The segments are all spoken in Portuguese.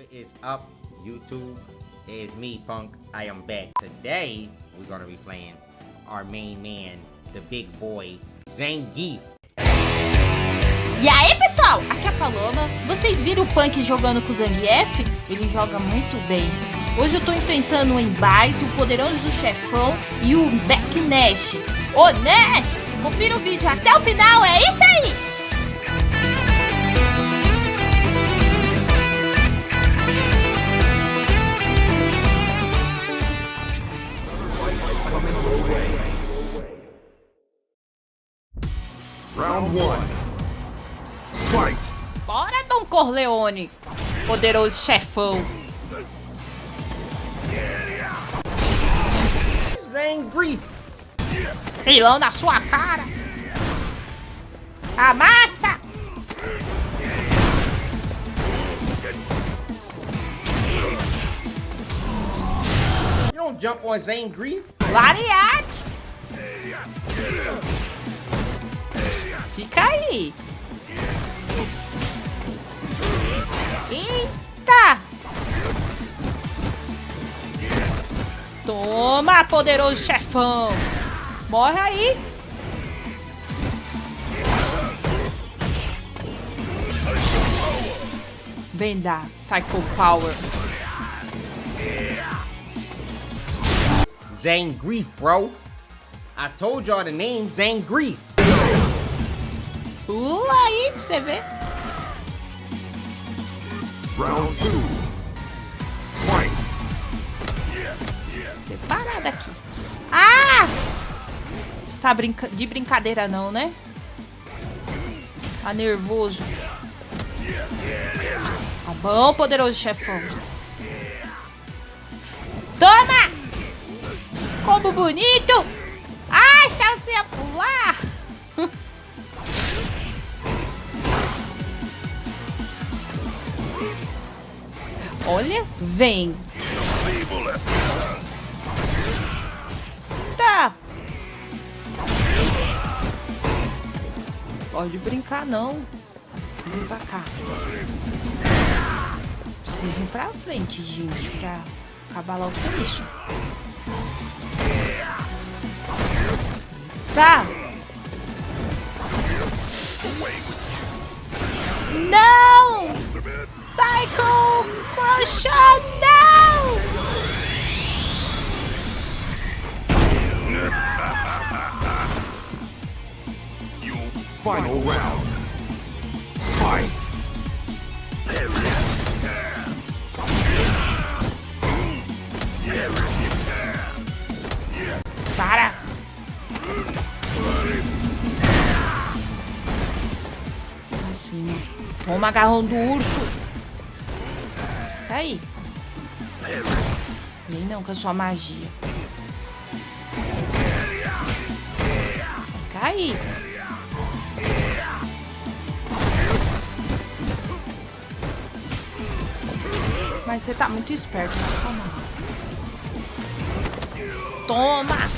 What is up, YouTube? Me, Punk. I am back. Today, we're gonna be playing our main man, the big boy, Zangief. E aí pessoal, aqui é a Paloma. Vocês viram o Punk jogando com o Zangief? Ele joga muito bem. Hoje eu tô enfrentando o Embase, o poderoso chefão e o Beck Nash. Ô Nash, confira o vídeo até o final, é isso aí! Round one. Fight! Bora, Dom Corleone, poderoso chefão. Zangief! Pilão na sua cara. Amassa! You don't jump on Zangief. Lariate! Fica aí. Eita! Toma, poderoso chefão. Morre aí. Dar Psycho Power. Zangief, bro. I told y'all the name Zangief. Pula aí pra você ver. Round two. Fight! Separada aqui. Ah! Você tá brinca de brincadeira não, né? Tá nervoso. Tá bom, poderoso chefão. Toma! Como bonito! Ai, você ia pular. Olha, vem. Tá. Pode brincar não. Vem pra cá. Preciso ir pra frente, gente, pra acabar logo com isso. Tá. Não! Psycho Crusher, não! Final round. Toma agarrão do urso. Tá aí. Nem não, com a sua magia. Cair. Mas você tá muito esperto, né? Calma. Toma!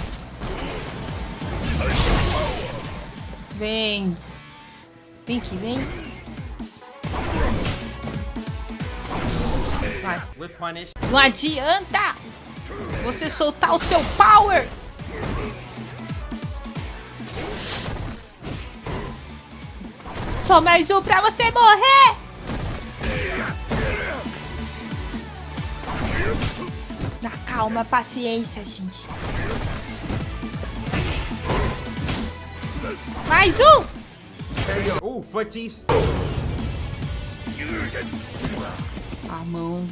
Vem. Vem aqui, vem. Não adianta você soltar o seu power. Só mais um pra você morrer. Na calma, paciência, gente. Mais um. Ooh, footsies. A mão,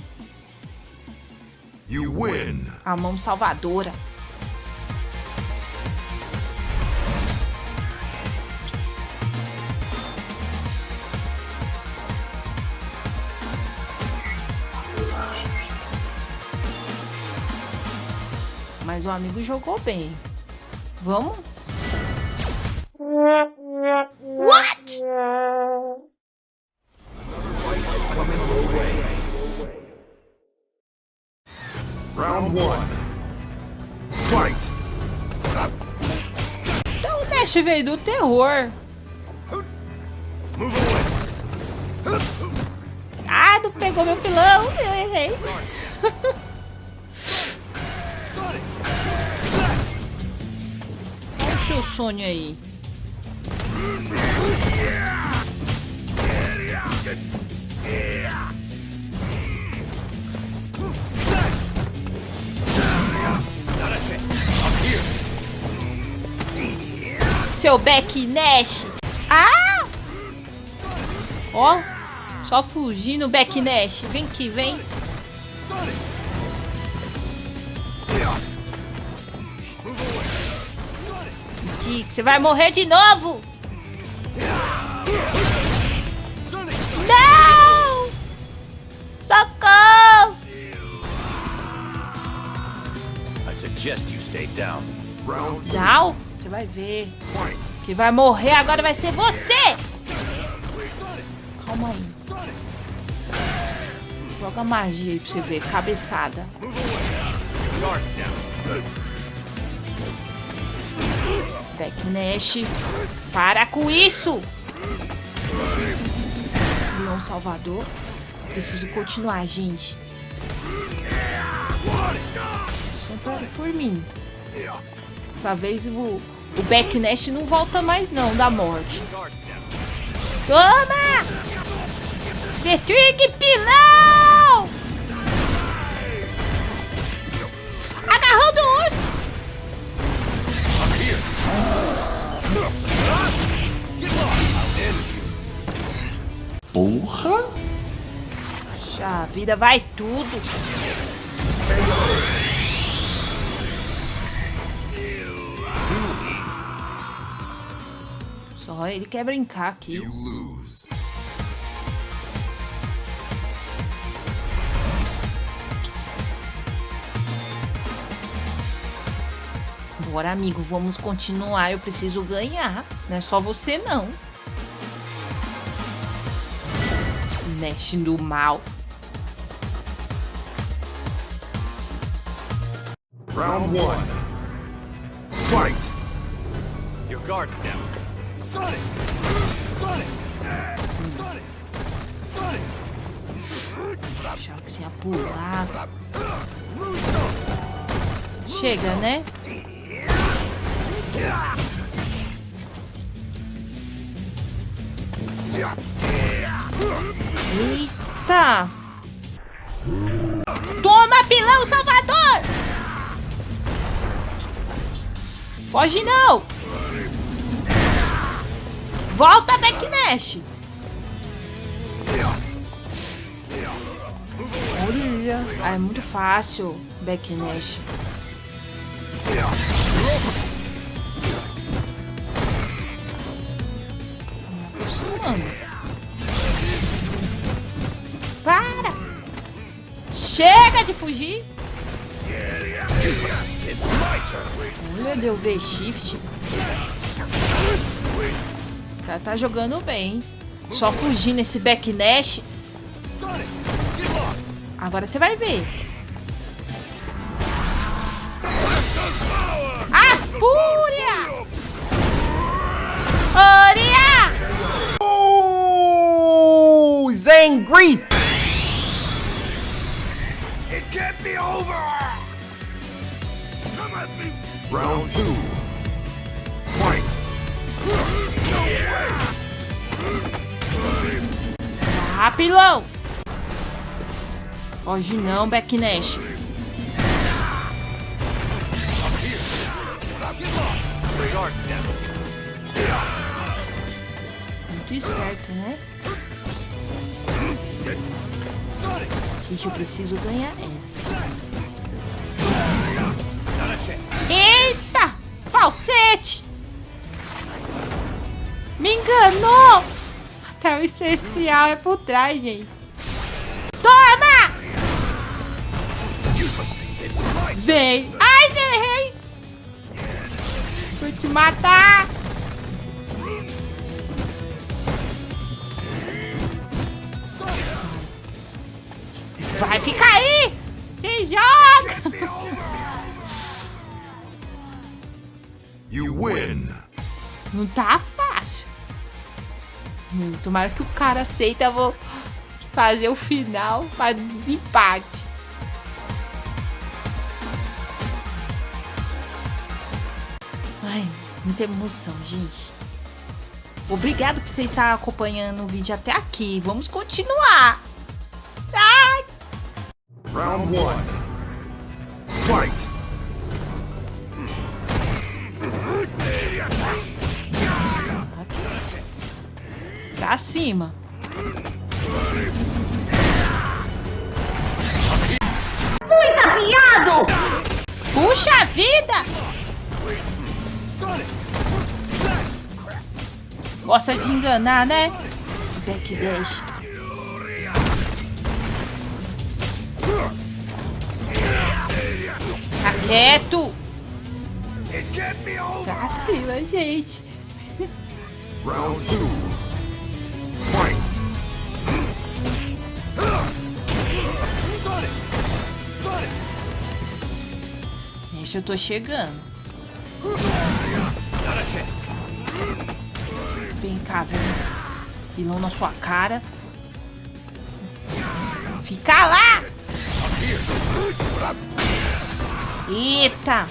You win! a mão salvadora. Mas o amigo jogou bem. Vamos? What? One. Fight! Então o Nash veio do terror. Ah, Cuidado, pegou meu pilão. Eu errei. Olha o seu sonho aí. Seu Beck Nash. Ah! Ó, só fugindo, Beck Nash. Vem aqui, vem. Que você vai morrer de novo. Não! Socorro! Suggest you stay down. Round. Não, você vai ver. Que vai morrer agora vai ser você! Calma aí. Joga magia aí pra você ver. Cabeçada. Down. Beck Nash. Para com isso! Leão Salvador. Preciso continuar, gente. Sempre por mim. Dessa vez o, o Beck Nash não volta mais não da morte. Toma! Patrick Pilão! Agarrou do urso! Puxa, a vida vai tudo. Só ele quer brincar aqui. Bora, amigo, vamos continuar. Eu preciso ganhar. Não é só você, não. Mexe do mal. Round one. Fight. Your guard down. Sonic! Sonic! Sonic! Sonic! Achava que você ia pular. Chega, né? Eita! Toma, pilão salvador! Foge não! Volta, Backnash! Olha, ah, é muito fácil, Backnash. Aproximando. Para! Chega de fugir! Olha, deu V-Shift. Cara tá jogando bem. Só fugindo esse Backnash. Agora você vai ver. A fúria! Fúria! Oh, Zangri! It can't be over. Come at me. Round two. Pilão! Foge não, Backnash. Muito esperto, né? Gente, eu preciso ganhar essa. Eita! Falsete! Me enganou! Até o especial é por trás, gente. Toma! Vem! Ai, errei! Vou te matar! Vai ficar aí! Se joga! You win. Não tá fácil. Hum, tomara que o cara aceita. Eu vou fazer o final para desempate. Ai, muita emoção, gente. Obrigado por você estar acompanhando o vídeo até aqui. Vamos continuar. Ai, Round one. Fight! Acima. cima. Muito afiado! Puxa vida! Gosta de enganar, né? Se bem que deixa. Tá quieto! Tá Vacila, gente. Round 2. Eu tô chegando. Vem cá, vem. Pilão na sua cara. Fica lá! Eita!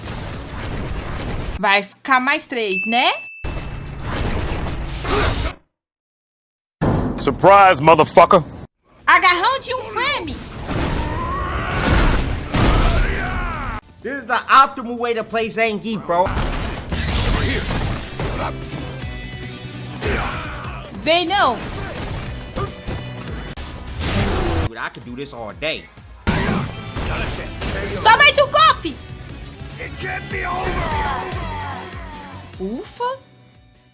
Vai ficar mais três, né? Surprise, motherfucker! Agarrão de um This is the optimal way to play Zangief, bro. They know. Dude, I could do this all day. Not a chance. Só mais um golpe! It can't be over. Ufa!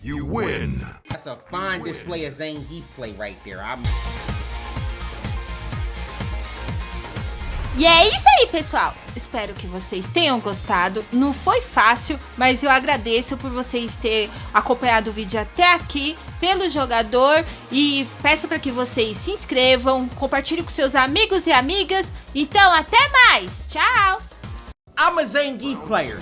You win! That's a fine display of Zangief play right there. I'm E é isso aí, pessoal. Espero que vocês tenham gostado. Não foi fácil, mas eu agradeço por vocês terem acompanhado o vídeo até aqui pelo jogador e peço para que vocês se inscrevam, compartilhem com seus amigos e amigas. Então, até mais. Tchau. I'm a Zangief player.